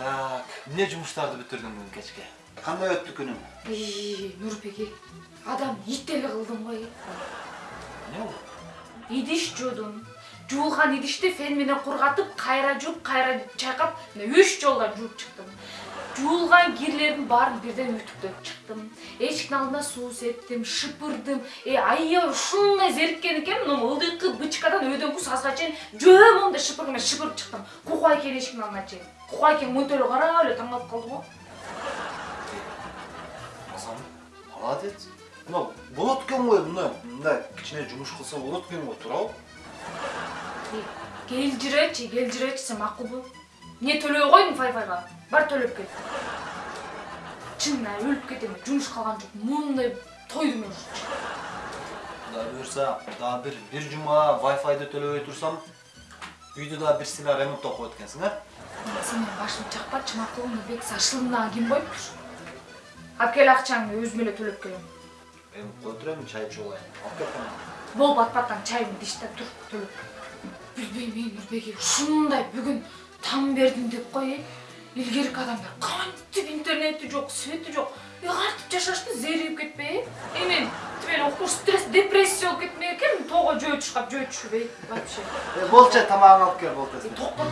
эмне жумуштарды бүтүрдүң бүгүн кечке кандай өттү күнүң нурбеке адам ит эле кылдым го эмне болду идиш жуудум жуулган идишти фен менен кургатып кайра жууп кайра чайкап үч жолдон жууп чыктым жуулган кирлердин баарын бирден үтүктөп чыктым эшиктин алдына суу септим шыпырдым аябай ушундай зериккен экенмин могу ылдыйкы бычкадан өйдөнгү сазга чейин жөө моундай шыпыр менен шыпырып чыктым. Кукай экен эшиктин алдына чейин. Кукай экен мынтип карап эле таң калып калды го. Азам молодец. Мына болот экен го мындай мындай кичине жумуш кылса болот экен го туурабы? Э, кел жүречи кел жүречи сен макулбу. Эмне төлөбөй койдуң файфайга? Бар төлөп кел чынына өлүп кетем жумуш калган жок моундай тойдум мен кудай буюрса дагы бир бир жума вайфайды төлөбөй турсам үйдү дагы бир сыйла ремонттоп коет экенсиң э сен менин башымды чакпачы макулбу бек сашылымдаган ким коюптур алып кел акчаңды өзүм эле төлөп келем эми кое тур эми чай ичип алайын алып кел болуп атпастан чайыңды да тур төлөп билбейм эй нурбеке ушундай бүгүн таң бердим деп кой э илгерки адамдар кантип интернети жок свети жок ыгартып жашашты зеригип кетпей э тип эле стресс депрессия болуп кетмек экенмин тоого жөө чуркап жөө эй вообще. Болчу тамагыңды алып кел болду токтот